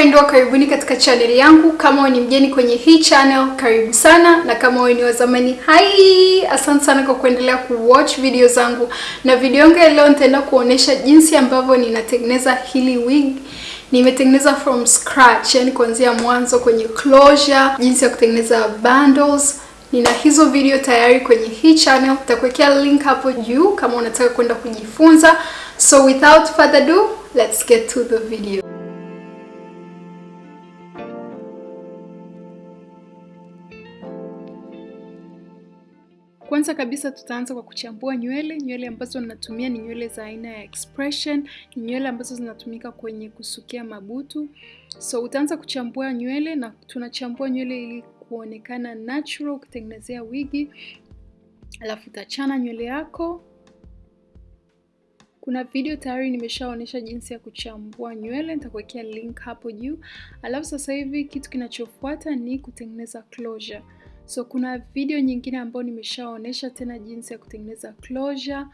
wapendwa, karibuni katika chaneli yangu. Kama wewe ni mgeni kwenye hii channel, karibu sana, na kama wewe ni wa zamani, hai, asante sana kwa kuendelea kuwatch video zangu. Na video yangu ya leo nitaenda kuonesha jinsi ambavyo ninatengeneza hili wig. Nimetengeneza from scratch, yani kuanzia mwanzo kwenye closure, jinsi ya kutengeneza bundles. Nina hizo video tayari kwenye hii channel, nitakuwekea link hapo juu kama unataka kwenda kujifunza. So without further ado, let's get to the video. Kwanza kabisa tutaanza kwa kuchambua nywele. Nywele ambazo natumia ni nywele za aina ya expression, ni nywele ambazo zinatumika kwenye kusukia mabutu. So utaanza kuchambua nywele, na tunachambua nywele ili kuonekana natural, kutengenezea wigi. Alafu utachana nywele yako. Kuna video tayari nimeshaonyesha jinsi ya kuchambua nywele, nitakuwekea link hapo juu. Alafu sasa hivi kitu kinachofuata ni kutengeneza closure. So kuna video nyingine ambayo nimeshaonesha tena jinsi ya kutengeneza closure,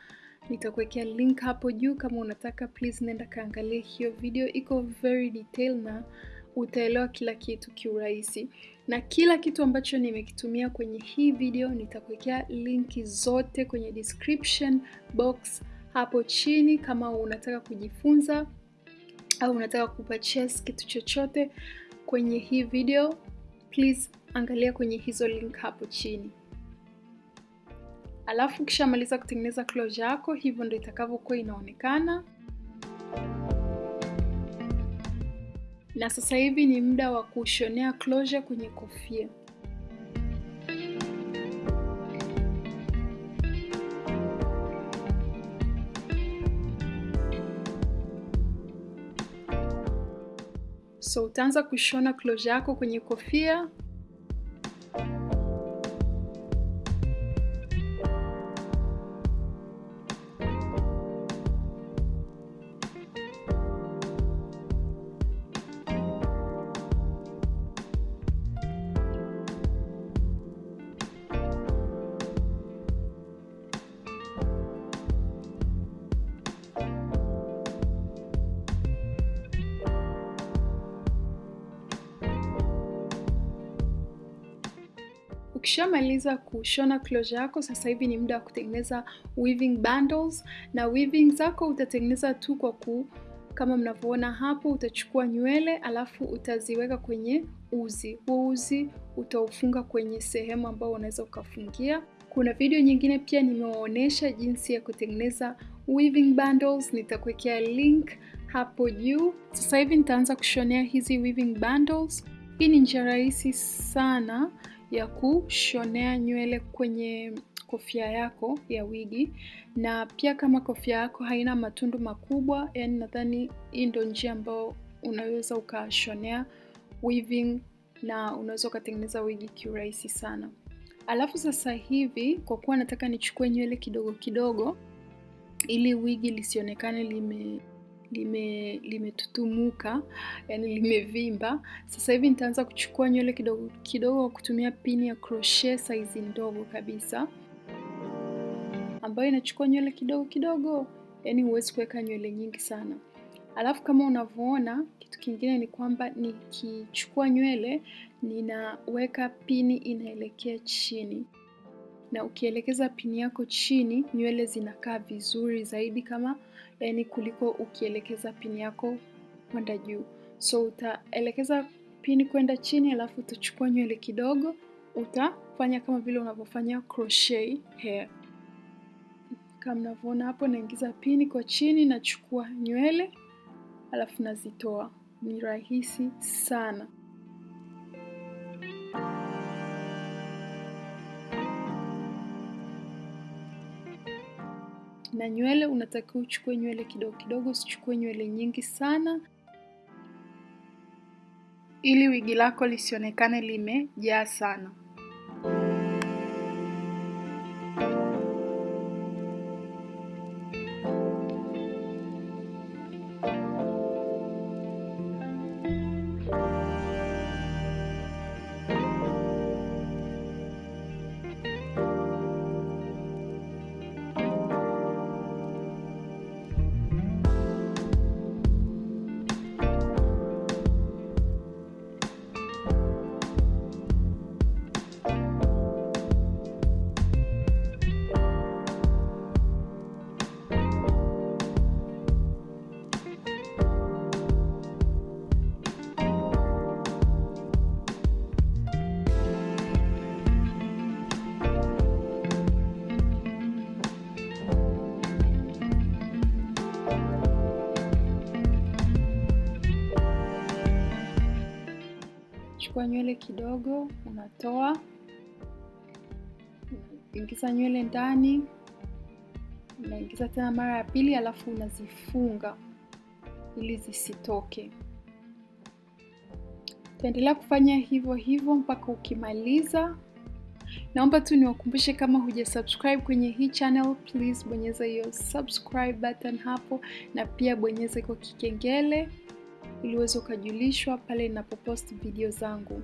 nitakuwekea link hapo juu. Kama unataka please nenda kaangalie hiyo video, iko very detail na utaelewa kila kitu kiurahisi. Na kila kitu ambacho nimekitumia kwenye hii video nitakuwekea linki zote kwenye description box hapo chini. Kama unataka kujifunza au unataka kupurchase kitu chochote kwenye hii video, please angalia kwenye hizo link hapo chini. Alafu ukishamaliza kutengeneza closure yako, hivyo ndio itakavyokuwa inaonekana. Na sasa hivi ni muda wa kushonea closure kwenye kofia. So utaanza kushona closure yako kwenye kofia. Ukishamaliza kushona closure yako, sasa hivi ni muda wa kutengeneza weaving bundles. Na weaving zako utatengeneza tu kwa ku, kama mnavyoona hapo, utachukua nywele alafu utaziweka kwenye uzi. Huo uzi utaufunga kwenye sehemu ambayo unaweza ukafungia. Kuna video nyingine pia nimewaonyesha jinsi ya kutengeneza weaving bundles, nitakuwekea link hapo juu. Sasa hivi nitaanza kushonea hizi weaving bundles. Hii ni njia rahisi sana ya kushonea nywele kwenye kofia yako ya wigi, na pia kama kofia yako haina matundu makubwa, yani nadhani hii ndo njia ambayo unaweza ukashonea weaving na unaweza ukatengeneza wigi kiurahisi sana. Alafu sasa hivi kwa kuwa nataka nichukue nywele kidogo kidogo ili wigi lisionekane lime lime limetutumuka yani limevimba. Sasa hivi nitaanza kuchukua nywele kidogo kidogo kutumia pini ya crochet size ndogo kabisa, ambayo inachukua nywele kidogo kidogo, yani huwezi kuweka nywele nyingi sana. Alafu kama unavyoona, kitu kingine ni kwamba nikichukua nywele ninaweka pini inaelekea chini, na ukielekeza pini yako chini, nywele zinakaa vizuri zaidi kama yani kuliko ukielekeza pini yako kwenda juu. So utaelekeza pini kwenda chini, alafu utachukua nywele kidogo, utafanya kama vile unavyofanya crochet hair. Kama mnavyoona hapo, naingiza pini kwa chini, nachukua nywele alafu nazitoa. Ni rahisi sana. Na nywele unatakiwa uchukue nywele kidogo kidogo, usichukue nywele nyingi sana, ili wigi lako lisionekane limejaa sana. Chukua nywele kidogo, unatoa, unaingiza nywele ndani, unaingiza tena mara ya pili, alafu unazifunga ili zisitoke. Utaendelea kufanya hivyo hivyo mpaka ukimaliza. Naomba tu niwakumbushe, kama huja subscribe kwenye hii channel, please bonyeza hiyo subscribe button hapo, na pia bonyeza kwa kikengele ili uweze ukajulishwa pale ninapopost video zangu.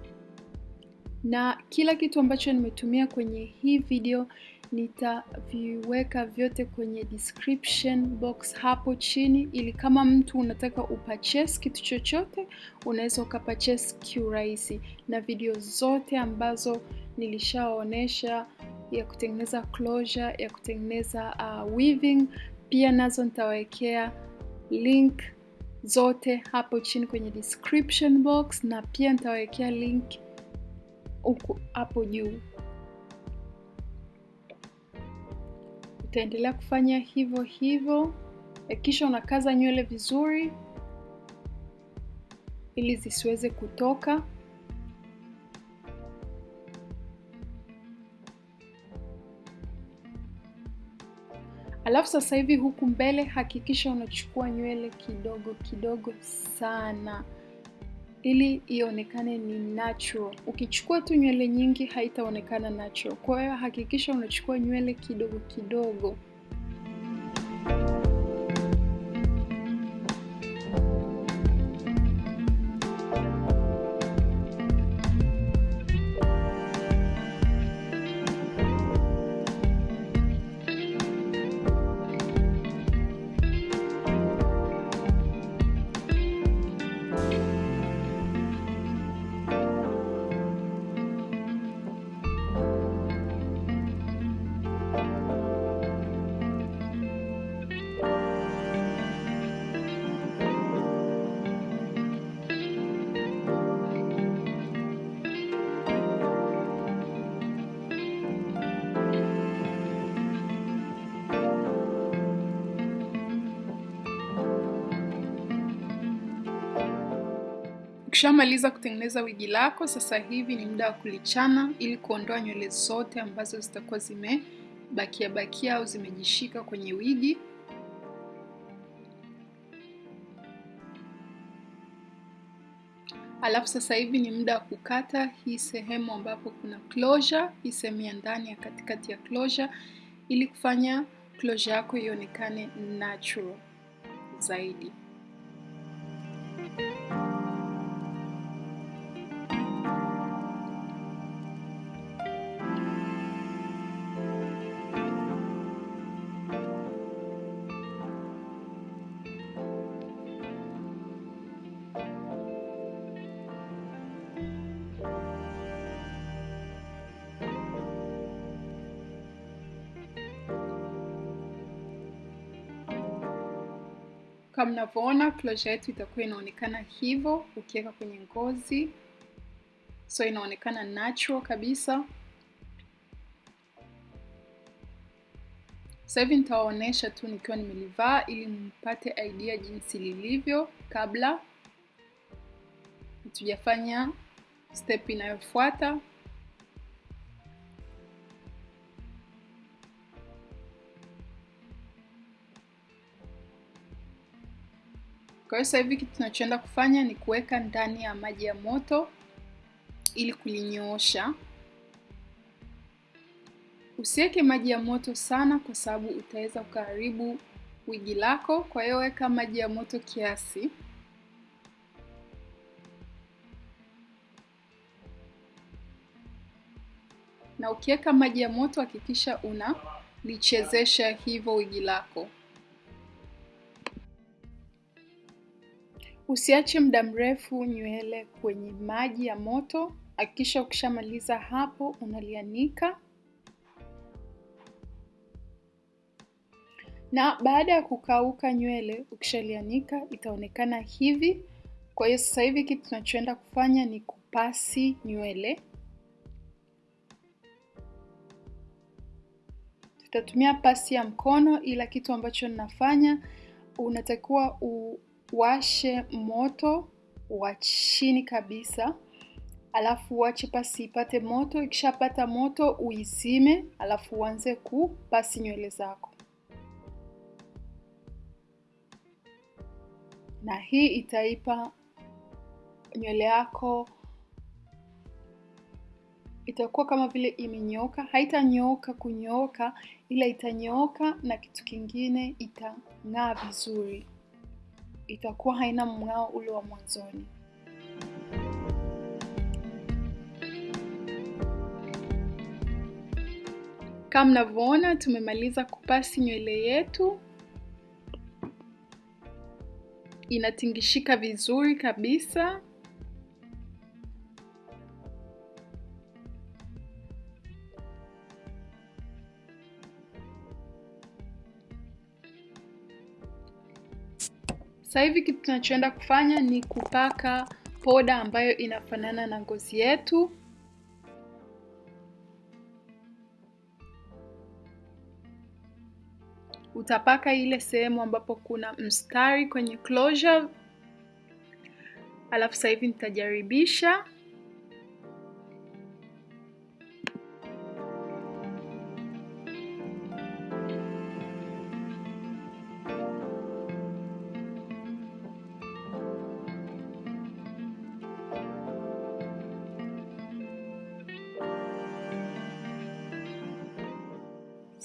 Na kila kitu ambacho nimetumia kwenye hii video nitaviweka vyote kwenye description box hapo chini, ili kama mtu unataka upurchase kitu chochote unaweza ukapurchase kiurahisi, na video zote ambazo nilishaonesha ya kutengeneza closure, ya kutengeneza uh, weaving pia nazo nitawekea link zote hapo chini kwenye description box, na pia nitawekea link huku hapo juu. Utaendelea kufanya hivyo hivyo, kisha unakaza nywele vizuri ili zisiweze kutoka. Alafu sasa hivi huku mbele hakikisha unachukua nywele kidogo kidogo sana ili ionekane ni natural. Ukichukua tu nywele nyingi haitaonekana natural. Kwa hiyo hakikisha unachukua nywele kidogo kidogo. Ukishamaliza kutengeneza wigi lako, sasa hivi ni muda wa kulichana ili kuondoa nywele zote ambazo zitakuwa zimebakia bakia au zimejishika kwenye wigi. Alafu sasa hivi ni muda wa kukata hii sehemu ambapo kuna closure, hii sehemu ya ndani ya katikati ya closure, ili kufanya closure yako ionekane natural zaidi. Kama mnavyoona closure yetu itakuwa inaonekana hivyo ukiweka kwenye ngozi, so inaonekana natural kabisa. Sasa nitawaonyesha tu nikiwa nimelivaa ili mpate idea jinsi lilivyo kabla hatujafanya step inayofuata. Kwa hiyo sasa hivi kitu tunachoenda kufanya ni kuweka ndani ya maji ya moto ili kulinyoosha. Usiweke maji ya moto sana, kwa sababu utaweza kuharibu wigi lako. Kwa hiyo weka maji ya moto kiasi. Na ukiweka maji ya moto hakikisha unalichezesha hivyo wigi lako. Usiache muda mrefu nywele kwenye maji ya moto. Hakikisha ukishamaliza hapo unalianika, na baada ya kukauka nywele, ukishalianika itaonekana hivi. Kwa hiyo sasa hivi kitu tunachoenda kufanya ni kupasi nywele. Tutatumia pasi ya mkono, ila kitu ambacho ninafanya unatakiwa u washe moto wa chini kabisa alafu uache pasi ipate moto. Ikishapata moto uizime, alafu uanze kupasi nywele zako, na hii itaipa nywele yako itakuwa kama vile imenyooka. Haitanyooka kunyooka, ila itanyooka, na kitu kingine itang'aa vizuri, itakuwa haina mng'ao ule wa mwanzoni. Kama mnavyoona tumemaliza kupasi nywele yetu, inatingishika vizuri kabisa. Sasa hivi kitu tunachoenda kufanya ni kupaka poda ambayo inafanana na ngozi yetu. Utapaka ile sehemu ambapo kuna mstari kwenye closure, alafu sasa hivi nitajaribisha.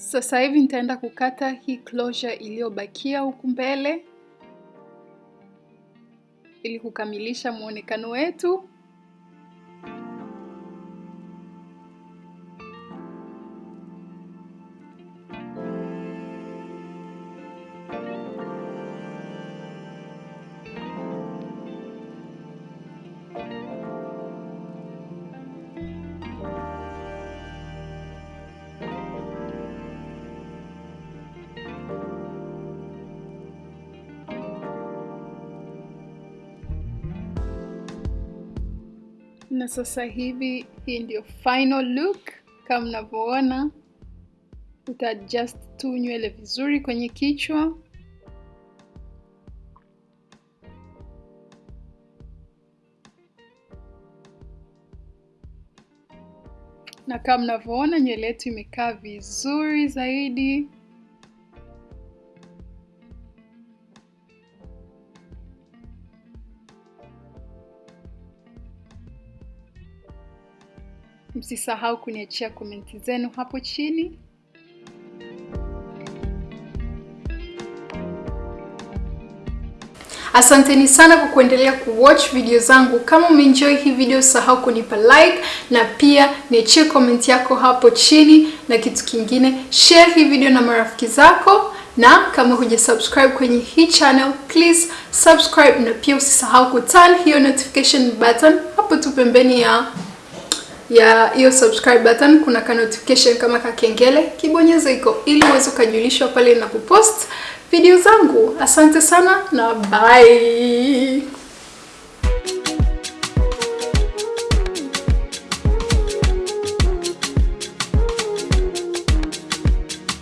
Sasa hivi nitaenda kukata hii closure iliyobakia huku mbele ili kukamilisha muonekano wetu. Na sasa hivi hii ndio final look kama mnavyoona. Uta tu nywele vizuri kwenye kichwa. Na kama mnavyoona nywele yetu imekaa vizuri zaidi. Msisahau kuniachia komenti zenu hapo chini. Asanteni sana kwa kuendelea kuwatch video zangu. Kama umeenjoy hii video, usahau kunipa like na pia niachie comment yako hapo chini, na kitu kingine, share hii video na marafiki zako, na kama huja subscribe kwenye hii channel, please subscribe, na pia usisahau kuturn hiyo notification button hapo tu pembeni ya ya hiyo subscribe button kuna ka notification kama kakengele, kibonyeza iko ili uweze ukajulishwa pale ninapopost video zangu. Asante sana na bye.